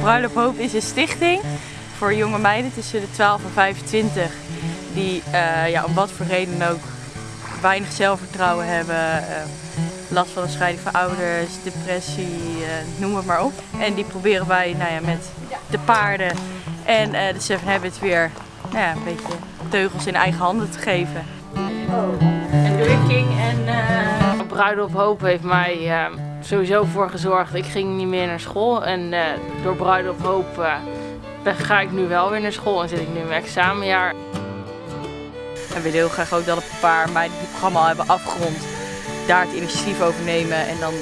Bruiloft Hoop is een stichting voor jonge meiden tussen de 12 en 25 die uh, ja, om wat voor reden ook weinig zelfvertrouwen hebben, uh, last van een scheiding van ouders, depressie, uh, noem het maar op. En die proberen wij nou ja, met de paarden en de Seven Habits weer nou ja, een beetje teugels in eigen handen te geven. Oh. En King en uh... Bruiloft Hoop heeft mij sowieso voor gezorgd. Ik ging niet meer naar school en uh, door op Hoop uh, ga ik nu wel weer naar school en zit ik nu in mijn examenjaar. En we willen heel graag ook dat een paar meiden die het programma al hebben afgerond, daar het initiatief over nemen. En dan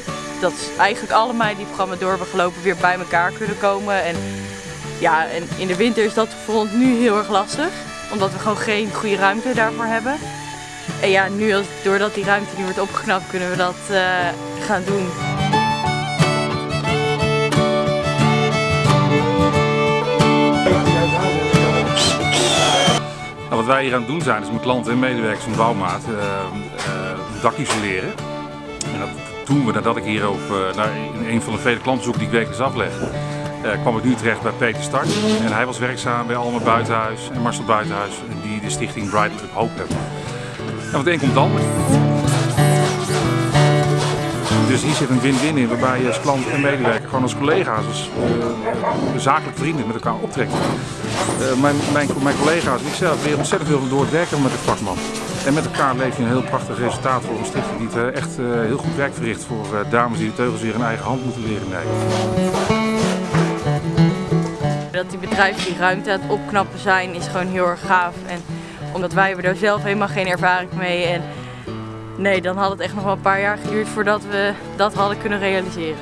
dat eigenlijk alle meiden die het programma door hebben gelopen weer bij elkaar kunnen komen. En ja, en in de winter is dat voor ons nu heel erg lastig, omdat we gewoon geen goede ruimte daarvoor hebben. En ja, nu als, doordat die ruimte nu wordt opgeknapt, kunnen we dat uh, gaan doen. Nou, wat wij hier aan het doen zijn, is met klanten en medewerkers van Bouwmaat uh, dak isoleren. En dat doen we nadat ik hier op, naar een van de vele klantenzoeken die ik wekelijks afleg. Kwam ik nu terecht bij Peter Start. En hij was werkzaam bij Alma Buitenhuis en Marcel Buitenhuis, die de stichting Bright Hope hebben. En wat een komt dan. Dus hier zit een win-win in waarbij je als klant en medewerker gewoon als collega's, als uh, zakelijk vrienden met elkaar optrekt. Uh, mijn, mijn, mijn, collega's en ikzelf leren ontzettend veel door het werken met de vakman. En met elkaar leef je een heel prachtig resultaat voor een stichting die het, echt heel goed werk verricht voor dames die de teugels weer in eigen hand moeten leren nemen. Dat die bedrijven die ruimte aan het opknappen zijn is gewoon heel erg gaaf. En omdat wij hebben daar zelf helemaal geen ervaring mee. En nee, dan had het echt nog wel een paar jaar geduurd voordat we dat hadden kunnen realiseren.